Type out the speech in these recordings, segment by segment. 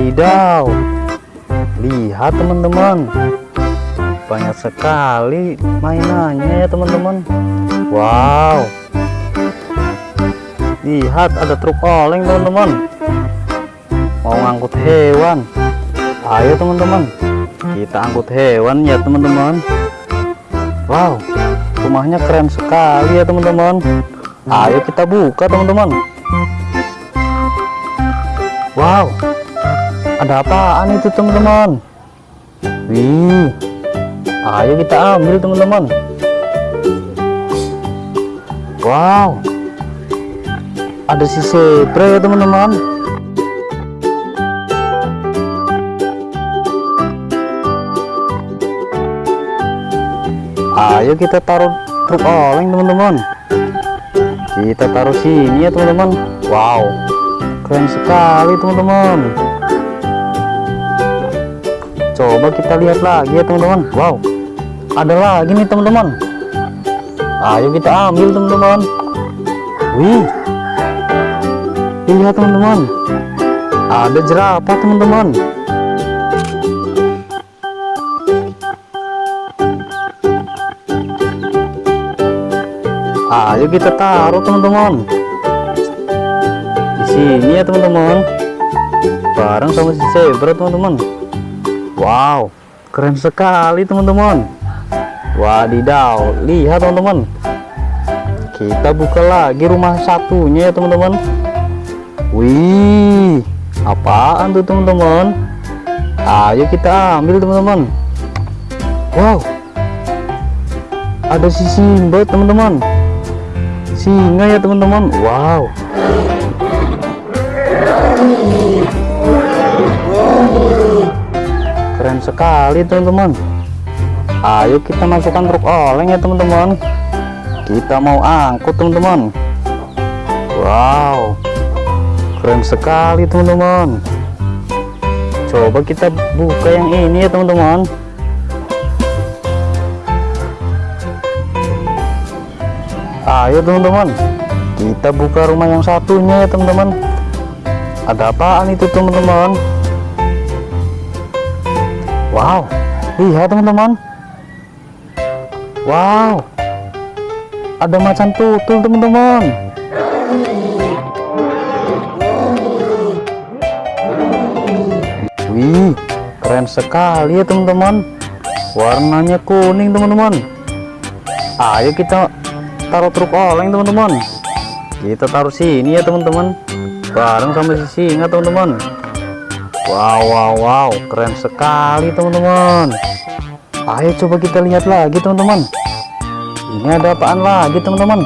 wadidaw lihat teman-teman. Banyak sekali mainannya ya teman-teman. Wow. Lihat ada truk oleng teman-teman. Mau ngangkut hewan. Ayo teman-teman. Kita angkut hewan ya teman-teman. Wow. Rumahnya keren sekali ya teman-teman. Ayo kita buka teman-teman. Wow ada apaan itu teman-teman? Wih ayo kita ambil teman-teman. Wow ada si zebra ya teman-teman. Ayo kita taruh truk oleng teman-teman. Kita taruh sini ya teman-teman. Wow keren sekali teman-teman coba kita lihat lagi ya teman-teman. Wow. Ada lagi nih teman-teman. Ayo kita ambil teman-teman. Wih. Lihat teman-teman. Ada jerapah teman-teman. Ayo kita taruh teman-teman. Di sini ya teman-teman. Bareng sama si zebra teman-teman wow. Keren sekali teman-teman. Wadidaw lihat teman-teman. Kita buka lagi rumah satunya ya teman-teman. Wih apaan tuh teman-teman? Ayo kita ambil teman-teman. Wow. Ada si Simba teman-teman. Singa ya teman-teman. Wow sekali teman-teman. Ayo kita masukkan truk oleng ya teman-teman. Kita mau angkut teman-teman. Wow keren sekali teman-teman. Coba kita buka yang ini ya teman-teman. Ayo teman-teman. Kita buka rumah yang satunya ya teman-teman. Ada apaan itu teman-teman wow. Lihat teman-teman. Wow. Ada macan tutul teman-teman. Wih keren sekali ya teman-teman. Warnanya kuning teman-teman. Ayo kita taruh truk oleng teman-teman. Kita taruh sini ya teman-teman. Bareng sama si singa teman-teman wow wow wow. Keren sekali teman-teman. Ayo coba kita lihat lagi teman-teman. Ini ada apaan lagi teman-teman?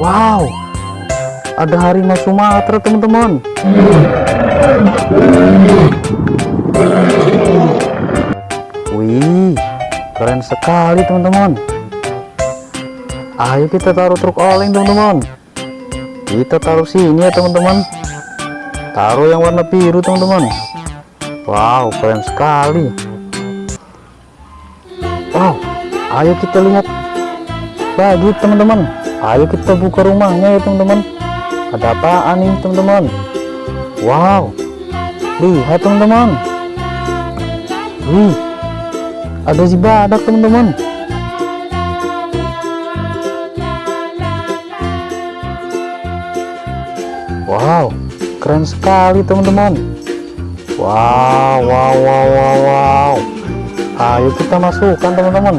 Wow. Ada harimau Sumatera teman-teman. Wih keren sekali teman-teman. Ayo kita taruh truk oleng teman-teman. Kita taruh sini ya teman-teman taruh yang warna biru teman-teman. Wow keren sekali. Wow ayo kita lihat lagi teman-teman. Ayo kita buka rumahnya ya teman-teman. Ada apaan nih teman-teman? Wow lihat teman-teman. Wih ada si badak teman-teman. Wow keren sekali teman-teman. Wow wow wow wow wow. Ayo kita masukkan teman-teman.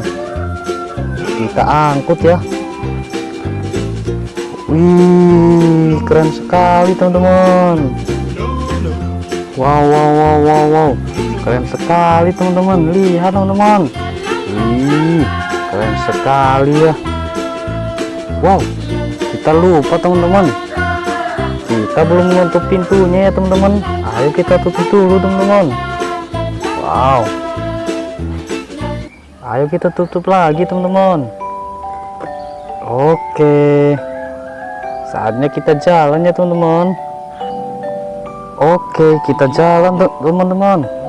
Kita angkut ya. Wih keren sekali teman-teman. Wow wow wow wow wow. Keren sekali teman-teman. Lihat teman-teman. Wih keren sekali ya. Wow kita lupa teman-teman kita belum menutup pintunya ya teman-teman. Ayo kita tutup dulu teman-teman. Wow. Ayo kita tutup lagi teman-teman. Oke. Saatnya kita jalan ya teman-teman. Oke kita jalan teman-teman